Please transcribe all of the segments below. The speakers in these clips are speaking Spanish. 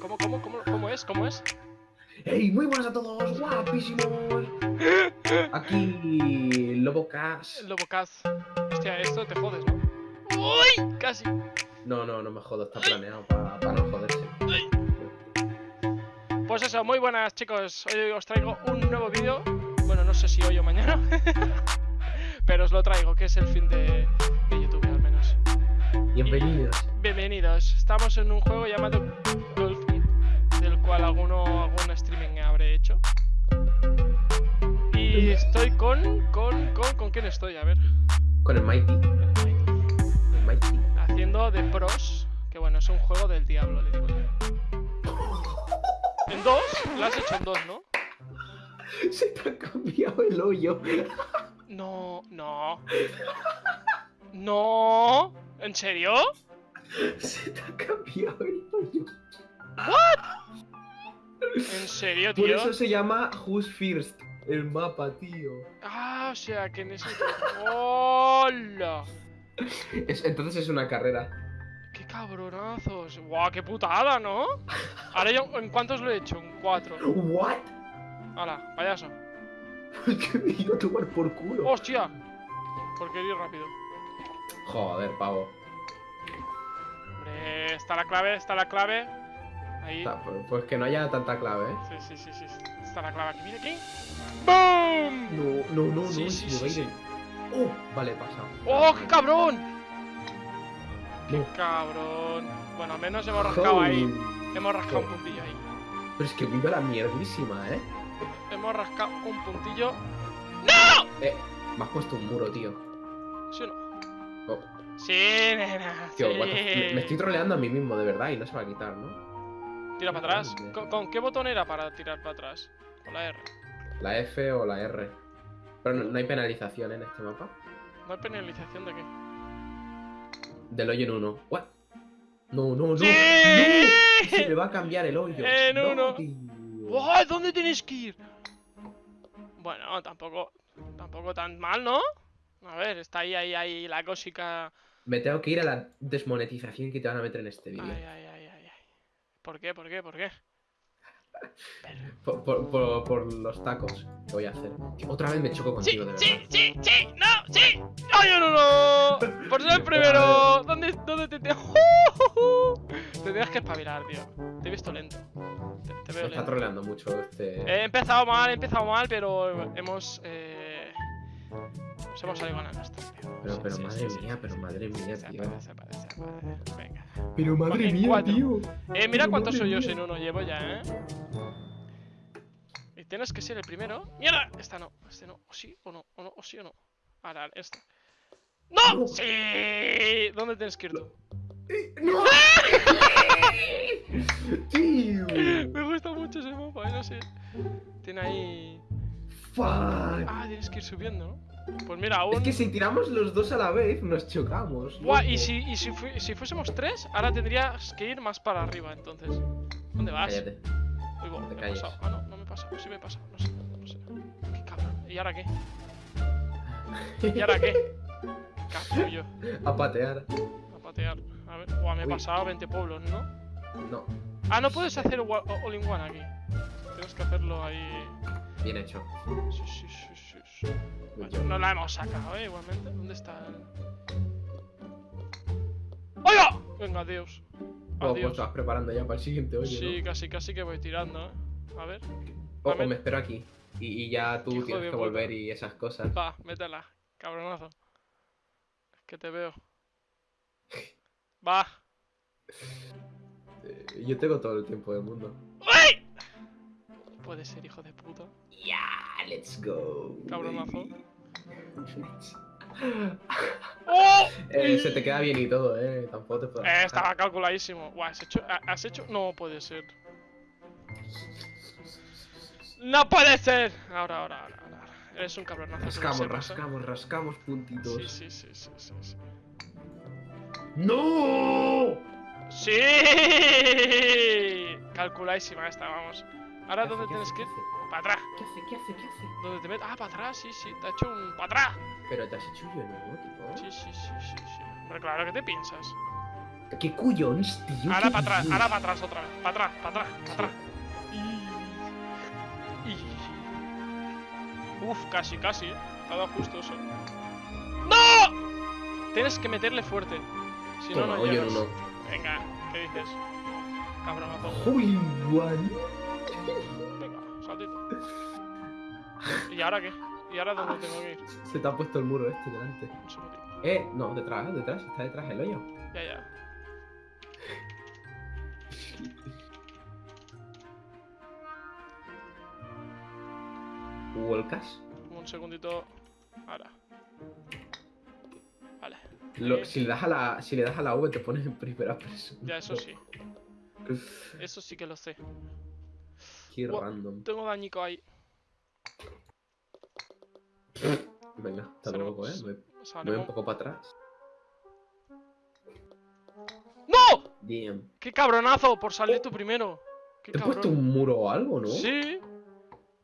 ¿Cómo, cómo, cómo, cómo es? ¿Cómo es? ¡Hey! Muy buenas a todos, guapísimos. Aquí Lobo Cash. Lobo Caz. Hostia, esto te jodes, ¿no? ¡Uy! Casi. No, no, no me jodo, está planeado para no joderse. Pues eso, muy buenas chicos. Hoy os traigo un nuevo vídeo. Bueno, no sé si hoy o mañana. Pero os lo traigo, que es el fin de, de YouTube al menos. Bienvenidos. Bienvenidos. Estamos en un juego llamado estoy con con con con quién estoy, a ver. Con el Mighty. El Mighty. Haciendo de pros, que bueno, es un juego del diablo, le digo yo. En dos, lo has hecho en dos, ¿no? Se te ha cambiado el hoyo. No, no. No. ¿En serio? Se te ha cambiado el hoyo. ¿En serio, Por tío? eso se llama Who's First. El mapa, tío. Ah, o sea, que en ese... ¡Hola! Es- entonces es una carrera. ¡Qué cabronazos! ¡Guau, qué putada, ¿no? Ahora yo, ¿en cuántos lo he hecho? En cuatro. ¿What? ¡Hala, payaso! que me iba a tomar por culo. ¡Hostia! Porque ir rápido. Joder, pavo. Hombre, está la clave, está la clave. Ahí. Está, pues- Pues que no haya tanta clave, ¿eh? Sí, sí, sí, sí. Está la clave aquí. Mira aquí. ¡Boom! No, no, no, Sí, no, sí, sí, el- Oh, vale, he pasado. ¡Oh, qué cabrón! No. Cabrón. Bueno, al menos hemos rascado ahí. Hemos rascado un puntillo ahí. Pero es que viva la mierdísima, ¿eh? Hemos rascado un puntillo. Eh, me has puesto un muro, tío. ¿Sí o no? Oh, Sí, nena. tío, sí. me, me estoy troleando a mí mismo, de verdad, y no se va a quitar, ¿no? Tira para atrás. ¿Con, con qué botón era para tirar para atrás? Con la R. La F o la R. Pero no, no hay penalización en este mapa. ¿No hay penalización de qué? Del hoyo en uno. ¿What? No, no, no. ¡Sí! ¡No! Se me va a cambiar el hoyo. En No, uno. ¡Wow! ¿Dónde tienes que ir? Bueno, tampoco. Tampoco tan mal, ¿no? A ver, está ahí, ahí, ahí la cosica. Me tengo que ir a la desmonetización que te van a meter en este vídeo. ay, ay, ay. ¿Por qué? ¿Por qué? ¿Por qué? Por, por- por- por los tacos que voy a hacer. Otra vez me choco ¡Sí! contigo, de ¡Sí! verdad. ¡Sí! ¡Sí! ¡No! ¡Sí! ¡Ay, no, no! no! ¡Por ser el primero! ¿Dónde, dónde te te... Te tienes que espabilar, tío. Te he visto lento. Te, te Me veo está lento. troleando mucho este. He empezado mal, he empezado mal, pero hemos... Eh... Nos hemos salido ganando esto, tío. Pero, pero sí, madre sí, mía, sí, pero madre mía, tío. Venga. Pero madre En mía, cuatro. tío. Eh, mira cuántos hoyos mía. en uno llevo ya, ¿eh? Y tienes que ser el primero. ¡Mierda! Esta no, este no. O sí o no, o no, o sí o no. Ahora, esta. ¡No! No. ¡Sí! ¿Dónde tienes que ir tú? Eh, ¡No! tío. Me gusta mucho ese mapa, eh, no sé. Tiene ahí. Fuck. Ah, tienes que ir subiendo, ¿no? Pues mira, aún. Es que si tiramos los dos a la vez, nos chocamos. Buah, loco. y si, y si, fui- si fuésemos tres, ahora tendrías que ir más para arriba, entonces. ¿Dónde vas? Cállate. Uy, bo, no te me he calles. pasado. Ah, no, no me he pasado. Sí me he pasado. No sé, no sé. Qué cabrón. ¿Y ahora qué? ¿Y ahora qué? Capullo. A patear. A patear. A ver. Buah, me he Uy. pasado 20 pueblos, ¿no? No, Ah, no puedes hacer wa- o- all in one aquí. Tienes que hacerlo ahí. bien hecho. Sí, sí, sí, sí, no la hemos sacado, ¿eh? Igualmente. ¿Dónde está el...? ¡Oiga! Venga, adiós. Oh, Adiós. preparando ya para el siguiente hoyo, Sí, ¿no? casi, casi que voy tirando, ¿eh? A ver. O, o me espero aquí. Y, y ya tú Hijo tienes que puta. volver y esas cosas. Va, métela. Cabronazo. Es que te veo. Va. Eh, yo tengo todo el tiempo del mundo. ¡Uy! Puede ser, hijo de puta. Yeah, let's go. Cabronazo. ¡Oh! Eh, se te queda bien y todo, eh. Tampoco te puedo. Eh, estaba calculadísimo. Guau, ¿has hecho, ha- ¿has hecho? No puede ser. ¡No puede ser! Ahora, ahora, ahora, ahora. Eres un cabronazo. Rascamos, rascamos, rascamos puntitos. Sí, sí, sí, sí, sí, sí. ¡No! ¡Sí! Calculadísima esta, vamos. Ahora, ¿Qué ¿dónde tienes que ir? Para atrás. ¿Qué hace? ¿Qué hace? ¿Qué hace? ¿Dónde te metes? Ah, para atrás, sí, sí. Te ha hecho un para atrás. Pero te has hecho yo nuevo, tipo. Sí, sí, sí, sí, sí. Hombre, claro, ¿qué te piensas? ¿Qué cuyons, tío? Ahora ¿Qué para atrás, ahora para atrás otra vez. Para atrás, para atrás, para atrás. Uf, casi, casi. eh. Te ha dado justo eso. ¡No! Tienes que meterle fuerte. Si no, no llegas. no. Venga, ¿qué dices? Cabronazo. Hole in one. Venga, saltito. ¿Y ahora qué? ¿Y ahora dónde tengo que ir? Se te ha puesto el muro este delante. Eh, no, detrás, detrás, está detrás el hoyo. Ya, ya. Volcas. Un segundito. Ahora. Vale. Lo- si, le das a la, si le das a la V te pones en primera persona. Ya, eso sí. Eso sí que lo sé. Random. Tengo dañico ahí. Venga, hasta luego, eh. voy no- un poco para atrás. ¡No! Damn. ¡Qué cabronazo! Por salir tú primero. ¡Qué ¿Te he puesto un muro o algo, no? Sí.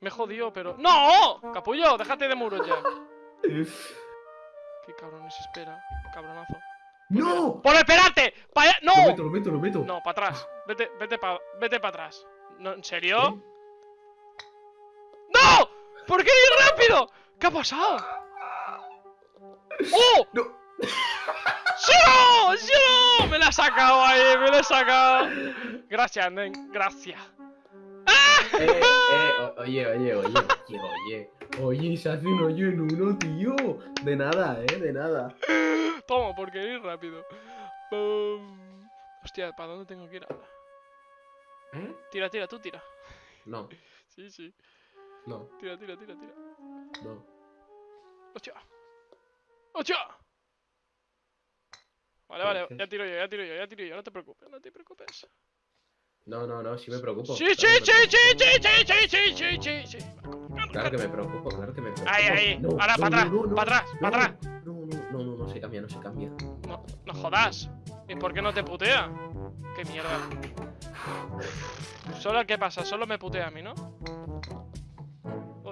Me jodió, pero. ¡No! Capullo, déjate de muros ya. Qué cabrones espera. Cabronazo. ¡No! ¡Por esperarte! ¡Pa allá! Lo ¡No! meto, lo meto, lo meto. No, para atrás. Vete, vete para vete pa atrás. No, ¿En serio? ¿Eh? ¡No! ¿Por qué ir rápido? ¿Qué ha pasado? ¡Oh! No. ¡Sí! ¡Sí! Me la ha sacado ahí, me la he sacado. Gracias, Nen, gracias. Eh, eh, o- oye, oye, oye, oye, oye. Oye, se hace un hoyo en uno, tío. De nada, eh, de nada. Toma, porque ir rápido. Hostia, ¿para dónde tengo que ir ahora? ¿Eh? Tira, tira, tú tira. No, Sí, sí. no, Tira, tira, tira, tira. no. ¡Hostia! ¡Hostia! Vale, vale, ya tiro yo, ya tiro yo, ya tiro yo, no te preocupes, no te preocupes. No, no, no, sí me preocupo. Sí, sí, sí, sí, sí, sí, sí, sí, sí, sí, sí. Claro que me preocupo, claro que me preocupo. Ahí, ahí. No, Ahora, no, para atrás, no, para atrás, no, para atrás. No, no, no, no, no se cambia, no se cambia. No, no jodas. ¿Y por qué no te putea? Qué mierda. Solo qué pasa, solo me putea a mí, ¿no?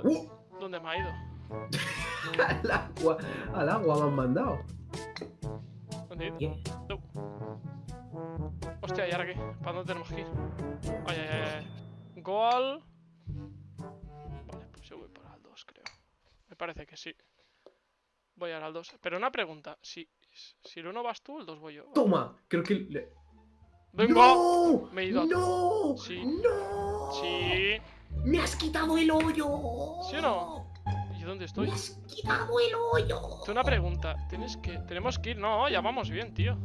¡Uh! ¿Dónde me ha ido? Al agua, al agua me han mandado. ¿Dónde he ido? Yeah. Hostia, ¿y ahora qué? ¿Para dónde tenemos que ir? Ay, ay, ay, ay. Goal. Vale, pues yo voy para el 2, creo. Me parece que sí. Voy ahora al 2. Pero una pregunta. Si, si el 1 vas tú, el 2 voy yo. Toma, creo que. le- ¡Vengo! ¡No! Me he ido ¡No! Sí. ¡No! Sí. ¡Me has quitado el hoyo! ¿Sí o no? ¿Y dónde estoy? ¡Me has quitado el hoyo! Tengo una pregunta. ¿Tienes que... Tenemos que ir... No, ya vamos bien, tío.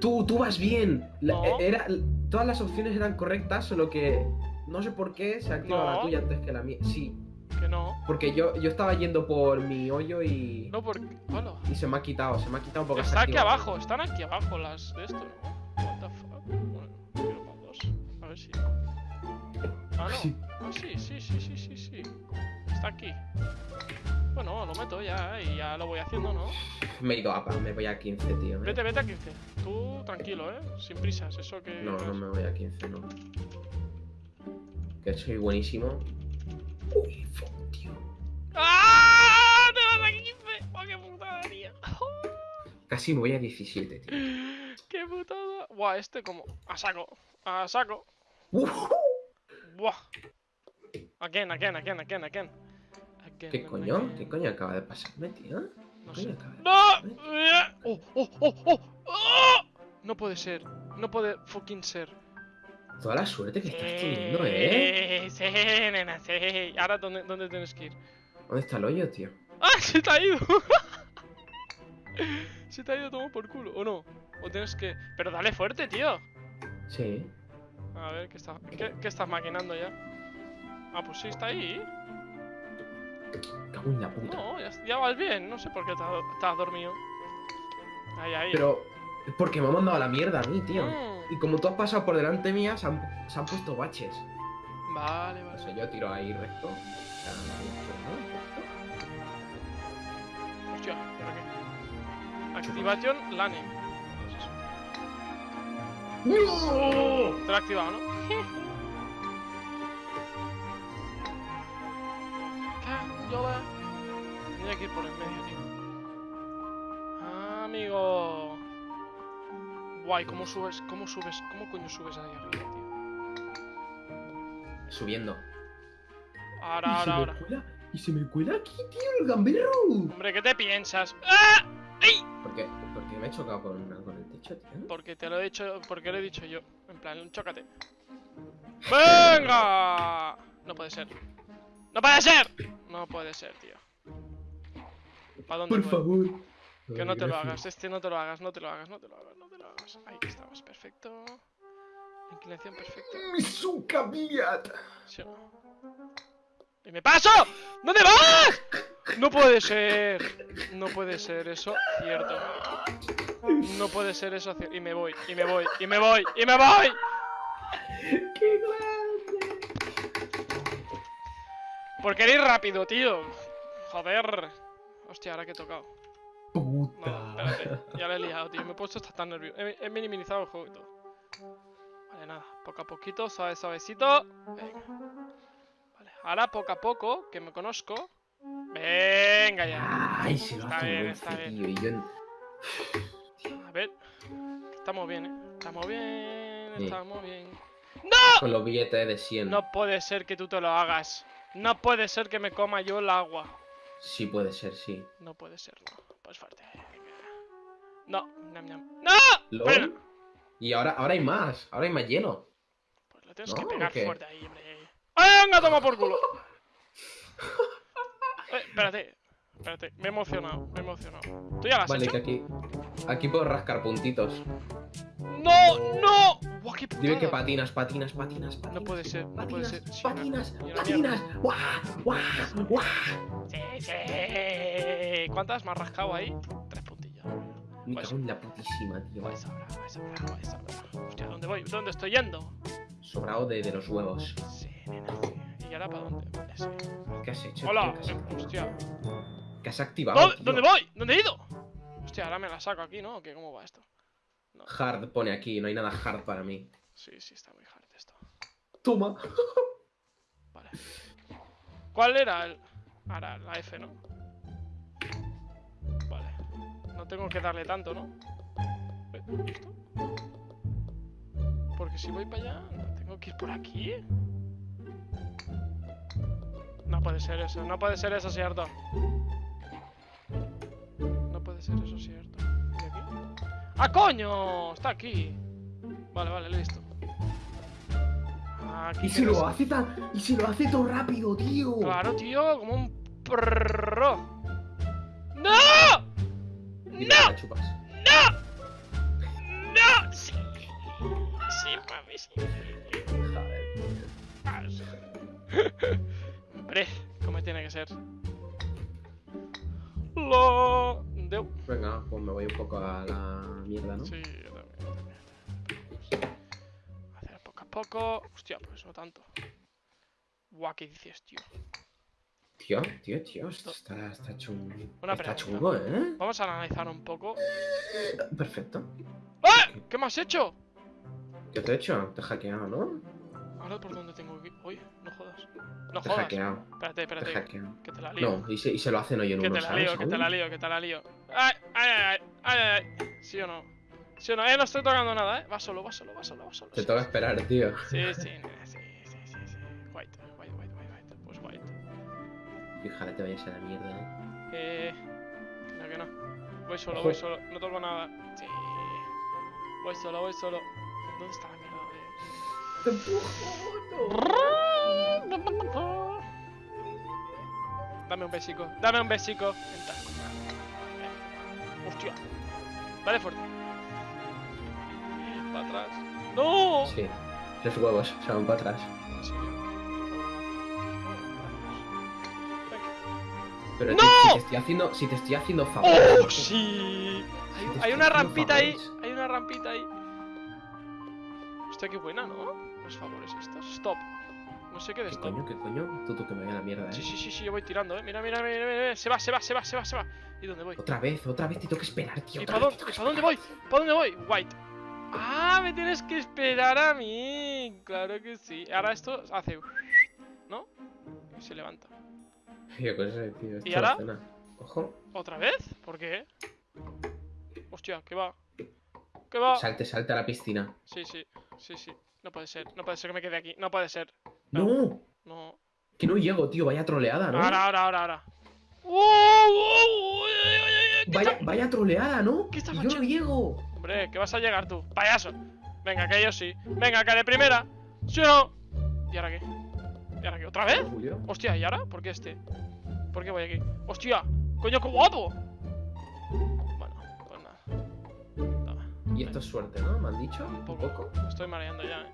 Tú, tú vas bien. La- No. era, todas las opciones eran correctas, solo que no sé por qué se activa No. la tuya antes que la mía. Sí, Que no. porque yo, yo estaba yendo por mi hoyo y, No, porque... Hola. y se me ha quitado, se me ha quitado porque Está aquí abajo. Están aquí abajo las de esto, ¿no? Ver si... Ah, no. Sí. Ah, sí, sí, sí, sí, sí, sí. Está aquí. Bueno, lo meto ya y ya lo voy haciendo, ¿no? Me he ido a me voy a 15, tío. ¿eh? Vete, vete a 15. Tú tranquilo, ¿eh? Sin prisas, eso que... No, no me voy a 15, no. Que soy buenísimo. Uy, fuck, tío. ¡Ah! ¡Te vas a 15! ¡Oh, qué putada, tío! Casi me voy a 17, tío. ¡Qué putada! Buah, este como... A saco. A saco. Uf, Buah. Again, again, again, again, again. Again ¿Qué coño? again. ¿Qué coño acaba de pasarme, tío? No ¿Qué sé. coño acaba de ¡No! Eh, ¡Oh, oh, oh, oh! ¡Oh! No puede ser. No puede fucking ser. Toda la suerte que estás teniendo, ¿eh? Sí, nena, sí. Ahora, ¿dónde, ¿dónde tienes que ir? ¿Dónde está el hoyo, tío? ¡Ah! ¡Se te ha ido! se te ha ido todo por culo, ¿o no? O tienes que... Pero dale fuerte, tío. Sí. A ver, ¿qué, está... ¿Qué, qué estás maquinando ya? Ah, pues sí, está ahí. Cago en la puta. No, ya, ya vas bien. No sé por qué te has, te has dormido. Ahí, ahí. Pero, porque me ha mandado a la mierda a mí, tío. Mm, Y como tú has pasado por delante mía, se han, se han puesto baches. Vale, O vale. sea, yo tiro ahí recto. Hostia, ¿y ahora qué? Activación Lane. Te lo he activado, ¿no? ¿Qué? Yo la... Tenía que ir por el medio, tío. Amigo. Guay, ¿cómo subes? ¿Cómo subes? ¿Cómo coño subes ahí arriba, tío? Subiendo. Ahora, ahora, se ahora. Me cuela, y se me cuela aquí, tío, el gamberro. Hombre, ¿qué te piensas? ¡Ah! ¿Por qué? Porque me he chocado con, tío. Porque te lo he dicho, porque lo he dicho yo. En plan, chócate. ¡Venga! No puede ser. ¡No puede ser! No puede ser, tío. ¿Para dónde Por voy? favor. Que no te lo hagas, este no te lo hagas, no te lo hagas, no te lo hagas, no te lo hagas. Ahí estamos, perfecto. Inclinación perfecta. ¡Mi suca, ¿Sí o no? ¡Y me paso! ¿Dónde vas? No puede ser. No puede ser eso cierto. No puede ser eso cierto. Y me voy, y me voy, y me voy, y me voy. ¡Qué grande! Porque ir rápido, tío. Joder. Hostia, ahora que he tocado. No, Puta. espérate. Ya lo he liado, tío. Me he puesto hasta tan nervioso. He, he minimizado el juego y todo. Vale, nada. Poco a poquito, suave, suavecito. Venga. Vale, ahora poco a poco, que me conozco. Venga ya. Ay, se lo Está hace bien, está bien. tío. Y yo A ver. Estamos bien, eh. Estamos bien, Sí. estamos bien. con los billetes de 100. No puede ser que tú te lo hagas. No puede ser que me coma yo el agua. Sí puede ser, sí. No puede ser, no. Pues fuerte. No, ñam, ñam. ¡No! LOL. Frena. Y ahora, ahora hay más. Ahora hay más hielo. Pues le tienes ¿No? que ¿O pegar fuerte ahí, hombre. ¡Venga, toma por culo! Eh, espérate, espérate. Me he emocionado, me he emocionado. ¿Tú ya Vale, hecho? que aquí. Aquí puedo rascar puntitos. ¡No! ¡No! ¡Guau, qué Dime que patinas, patinas, patinas, patinas. No puede ser, no puede Patinas, ser. Sí, patinas, patinas. ¡Guau! ¡Guau! ¡Guau! Sí, sí. ¿Cuántas me has rascado ahí? Tres puntillas. Me Pues- cago en la putísima, tío. Vais sobra, vais sobra, vais sobra. Hostia, ¿dónde voy? ¿Dónde estoy yendo? Sobrado de, de los huevos. Sí, nena, sí. ¿Y ahora para dónde? Vale, sí. ¿Qué has hecho? ¡Hola! tío? ¿Qué has, Hostia. qué has activado? ¿Dónde, tío? ¿Dónde voy? ¿Dónde he ido? Hostia, ahora me la saco aquí, ¿no? ¿O qué? ¿Cómo va esto? Hard pone aquí, no hay nada hard para mí. Sí, sí, está muy hard esto. Toma. Vale. ¿Cuál era el...? Ahora, la F, ¿no? Vale. No tengo que darle tanto, ¿no? Eh, ¿y esto? Porque si voy para allá, tengo que ir por aquí. No puede ser eso, no puede ser eso cierto. No puede ser eso cierto. ¿Y aquí? ¡Ah, coño! Está aquí. Vale, vale, listo. Aquí Y no lo hace tan. Y se lo hace todo rápido, tío. Claro, tío, como un perro. ¡No! Chupas. ¡No! ¡No! Sí. Sí, mami, sí. Joder. Hombre, como tiene que ser. Lo... Deu. Venga, pues me voy un poco a la mierda, ¿no? Sí, yo también, yo también. Hacer poco a poco. Hostia, pues no tanto. Guau, ¿qué dices, tío? Tío, tío, tío, esto está, está chungo. Una está chungo, ¿eh? Vamos a analizar un poco. Perfecto. ¡Eh! ¿Qué me has hecho? ¿Qué te he hecho? Te he hackeado, ¿no? Ahora por dónde No Te jodas. hackeado. Espérate, Te espérate. hackeado. Que te la lío. No, y se, y se lo hacen hoy en que uno, te la ¿sabes? lío, que te la lío, que te la lío. ¡Ay, ay, ay! ¡Ay, ay, ay! ¿Sí o no? ¿Sí o no? Eh, no estoy tocando nada, eh. Va solo, va solo, va solo, va solo. Te sí, toca sí. esperar, tío. Sí, sí, sí, sí, sí, sí. White, white, white, white, white. Pues white. Fíjate, te vayas a la mierda, ¿eh? Eh. Que no, que no. Voy solo, Ojo. voy solo. No toco nada. Sí. Voy solo, voy solo. ¿Dónde está la mierda de.? ¡Te empujo! Dame un besico, dame un besico. Eh. Hostia. Dale fuerte. Para atrás. ¡No! Sí, los huevos se van para atrás. Pero ¡No! tío, si te estoy haciendo, si te estoy haciendo favores. ¡Oh, sí! Hay, Si te hay estoy una rampita ahí. favores. Hay una rampita ahí. Hostia, qué buena, ¿no? Los favores estos. Stop. No sé qué de ¿Qué stop. coño, qué coño? Tú, tú que me a la mierda, Sí, eh. sí, sí, sí, yo voy tirando, eh. Mira, mira, mira, mira, mira. Se va, se va, se va, se va, se va. ¿Y dónde voy? Otra vez, otra vez te tengo que esperar, tío. ¿Y otra para dónde, ¿para dónde voy? ¿Para dónde voy? White. Ah, me tienes que esperar a mí. Claro que sí. Ahora esto hace. ¿No? Y se levanta. Qué tío. esto ¿Y ahora? Ojo. ¿Otra vez? ¿Por qué? Hostia, ¿qué va? ¿Qué va? Salte, salte a la piscina. Sí, sí, sí, sí. No puede ser, no puede ser que me quede aquí. No puede ser. ¡No! No. Que no llego, tío. Vaya troleada, ¿no? Ahora, ahora, ahora, ahora. ¡Uh! ¡Uh! ¡Uy, uy, uy, uy! ¿Qué Vaya, está- vaya troleada, ¿no? ¿Qué está Y yo no llego. Hombre, que vas a llegar tú, payaso. Venga, que yo sí. Venga, que de primera. ¿Sí o no? ¿Y ahora qué? ¿Y ahora qué? ¿Otra vez? Julio. Hostia, ¿y ahora? ¿Por qué este? ¿Por qué voy aquí? ¡Hostia! ¡Coño, qué guapo! Bueno, pues nada. Toma. Y esto es suerte, ¿no? ¿Me han dicho? Un Un poco. poco. Me estoy mareando ya, eh.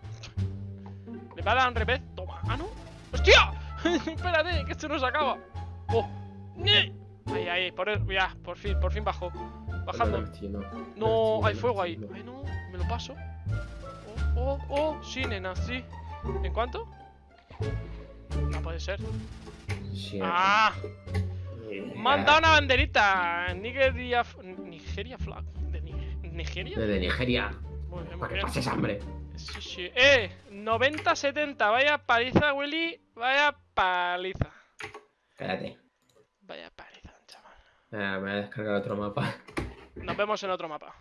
Le va a dar un revés. Toma. ¡Ah, no! ¡Hostia! Espérate, que esto no se acaba. ¡Oh! Ahí, ahí, por el- ya, por fin, por fin bajó. Bajando. Me No, hay fuego ahí. Ay, no, me lo paso. Oh, oh, oh, sí, nena, sí. ¿En cuánto? No puede ser. Sí, ¡Ah! eh. Dado una banderita. Nigeria. Nigeria flag. ¿De Ni- Nigeria? Desde Nigeria. Muy bien, muy Para que pases hambre. Sí, sí. ¡Eh! 90-70. Vaya paliza, Willy. Vaya paliza. Cállate. Vaya paliza, chaval. Eh, me voy a descargar otro mapa. Nos vemos en otro mapa.